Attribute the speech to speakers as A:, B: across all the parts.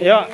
A: Yuk.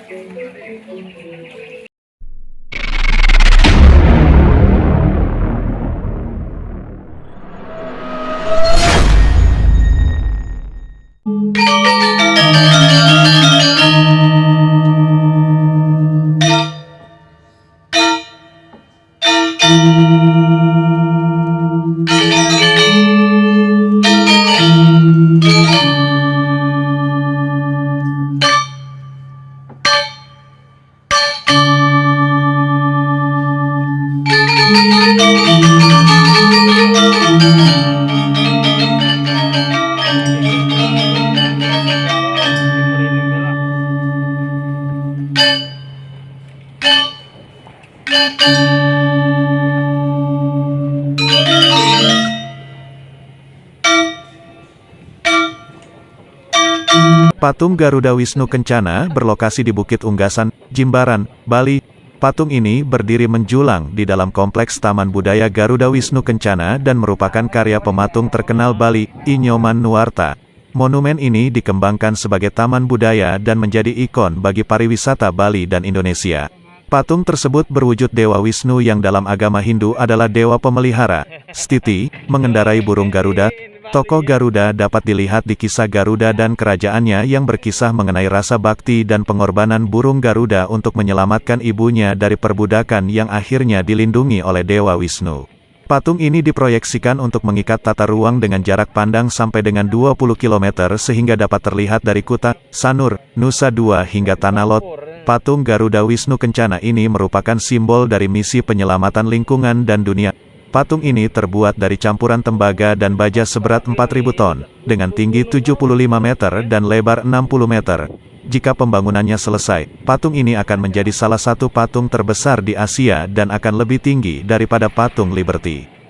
B: Patung Garuda Wisnu Kencana berlokasi di Bukit Unggasan, Jimbaran, Bali. Patung ini berdiri menjulang di dalam kompleks Taman Budaya Garuda Wisnu Kencana dan merupakan karya pematung terkenal Bali, Inyoman Nuarta. Monumen ini dikembangkan sebagai taman budaya dan menjadi ikon bagi pariwisata Bali dan Indonesia. Patung tersebut berwujud Dewa Wisnu yang dalam agama Hindu adalah dewa pemelihara. Stiti, mengendarai burung Garuda, Tokoh Garuda dapat dilihat di kisah Garuda dan kerajaannya yang berkisah mengenai rasa bakti dan pengorbanan burung Garuda untuk menyelamatkan ibunya dari perbudakan yang akhirnya dilindungi oleh Dewa Wisnu. Patung ini diproyeksikan untuk mengikat tata ruang dengan jarak pandang sampai dengan 20 km sehingga dapat terlihat dari Kuta, Sanur, Nusa Dua hingga Tanah Lot. Patung Garuda Wisnu Kencana ini merupakan simbol dari misi penyelamatan lingkungan dan dunia. Patung ini terbuat dari campuran tembaga dan baja seberat 4.000 ton, dengan tinggi 75 meter dan lebar 60 meter. Jika pembangunannya selesai, patung ini akan menjadi salah satu patung terbesar di Asia dan akan lebih tinggi daripada patung Liberty.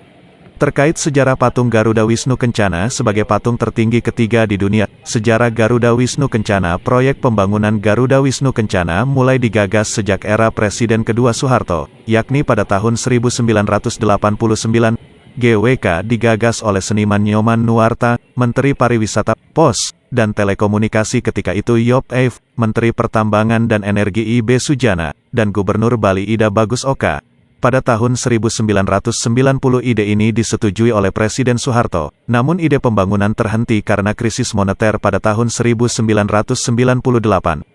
B: Terkait sejarah patung Garuda Wisnu Kencana sebagai patung tertinggi ketiga di dunia, sejarah Garuda Wisnu Kencana Proyek pembangunan Garuda Wisnu Kencana mulai digagas sejak era Presiden kedua Soeharto, yakni pada tahun 1989, GWK digagas oleh seniman Nyoman Nuarta, Menteri Pariwisata, Pos, dan Telekomunikasi ketika itu Yop Eif, Menteri Pertambangan dan Energi IB Sujana, dan Gubernur Bali Ida Bagus Oka. Pada tahun 1990 ide ini disetujui oleh Presiden Soeharto, namun ide pembangunan terhenti karena krisis moneter pada tahun 1998.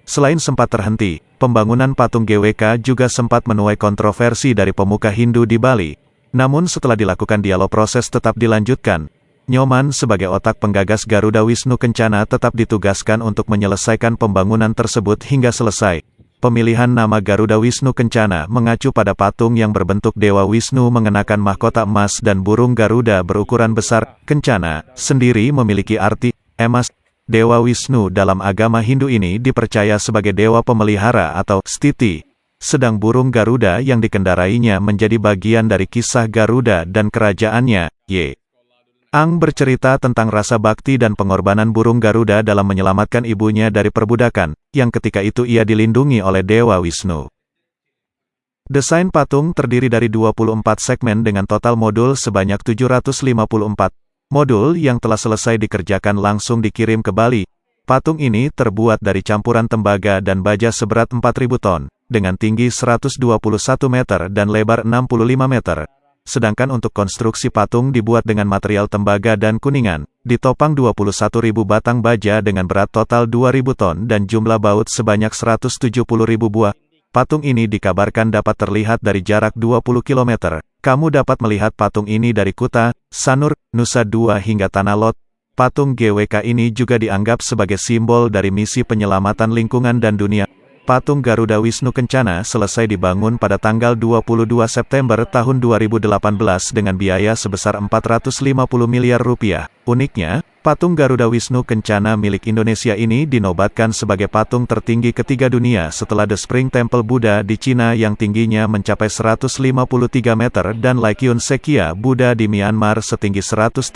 B: Selain sempat terhenti, pembangunan patung GWK juga sempat menuai kontroversi dari pemuka Hindu di Bali. Namun setelah dilakukan dialog proses tetap dilanjutkan. Nyoman sebagai otak penggagas Garuda Wisnu Kencana tetap ditugaskan untuk menyelesaikan pembangunan tersebut hingga selesai. Pemilihan nama Garuda Wisnu Kencana mengacu pada patung yang berbentuk Dewa Wisnu mengenakan mahkota emas dan burung Garuda berukuran besar. Kencana sendiri memiliki arti emas. Dewa Wisnu dalam agama Hindu ini dipercaya sebagai dewa pemelihara atau stiti. Sedang burung Garuda yang dikendarainya menjadi bagian dari kisah Garuda dan kerajaannya, Y. Ang bercerita tentang rasa bakti dan pengorbanan burung Garuda dalam menyelamatkan ibunya dari perbudakan, yang ketika itu ia dilindungi oleh Dewa Wisnu. Desain patung terdiri dari 24 segmen dengan total modul sebanyak 754. Modul yang telah selesai dikerjakan langsung dikirim ke Bali. Patung ini terbuat dari campuran tembaga dan baja seberat 4.000 ton, dengan tinggi 121 meter dan lebar 65 meter. Sedangkan untuk konstruksi patung dibuat dengan material tembaga dan kuningan, ditopang 21.000 batang baja dengan berat total 2.000 ton dan jumlah baut sebanyak 170.000 buah. Patung ini dikabarkan dapat terlihat dari jarak 20 km. Kamu dapat melihat patung ini dari Kuta, Sanur, Nusa Dua hingga Tanah Lot. Patung GWK ini juga dianggap sebagai simbol dari misi penyelamatan lingkungan dan dunia. Patung Garuda Wisnu Kencana selesai dibangun pada tanggal 22 September tahun 2018 dengan biaya sebesar 450 miliar rupiah. Uniknya, patung Garuda Wisnu Kencana milik Indonesia ini dinobatkan sebagai patung tertinggi ketiga dunia setelah The Spring Temple Buddha di Cina yang tingginya mencapai 153 meter dan Laikyun Sekia Buddha di Myanmar setinggi 135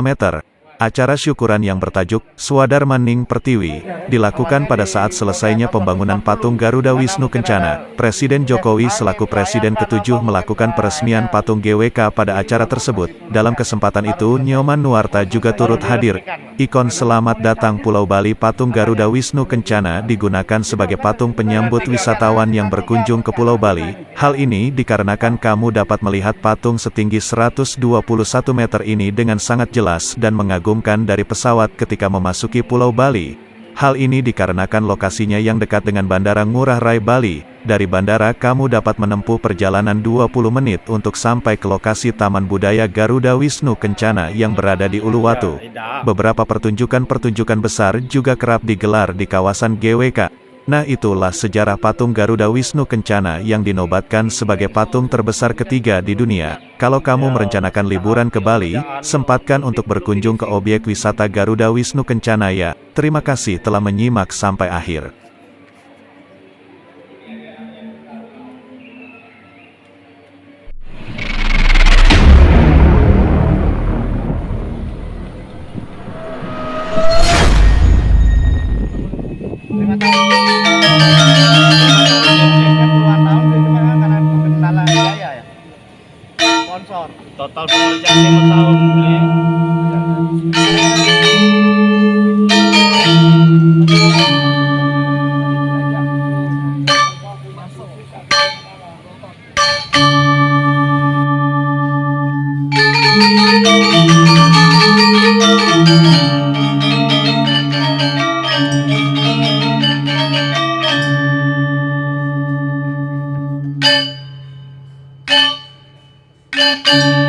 B: meter. Acara syukuran yang bertajuk Swadar Maning Pertiwi dilakukan pada saat selesainya pembangunan patung Garuda Wisnu Kencana. Presiden Jokowi selaku Presiden ketujuh melakukan peresmian patung GWK pada acara tersebut. Dalam kesempatan itu, Nyoman Nuarta juga turut hadir. Ikon Selamat Datang Pulau Bali patung Garuda Wisnu Kencana digunakan sebagai patung penyambut wisatawan yang berkunjung ke Pulau Bali. Hal ini dikarenakan kamu dapat melihat patung setinggi 121 meter ini dengan sangat jelas dan mengagumkan mengagumkan dari pesawat ketika memasuki Pulau Bali. Hal ini dikarenakan lokasinya yang dekat dengan Bandara Ngurah Rai Bali. Dari bandara kamu dapat menempuh perjalanan 20 menit untuk sampai ke lokasi Taman Budaya Garuda Wisnu Kencana yang berada di Uluwatu. Beberapa pertunjukan-pertunjukan besar juga kerap digelar di kawasan GWK. Nah itulah sejarah patung Garuda Wisnu Kencana yang dinobatkan sebagai patung terbesar ketiga di dunia. Kalau kamu merencanakan liburan ke Bali, sempatkan untuk berkunjung ke objek wisata Garuda Wisnu Kencana ya. Terima kasih telah menyimak sampai akhir.
A: sponsor
C: total pengerjaan lima tahun Thank you. Gracias.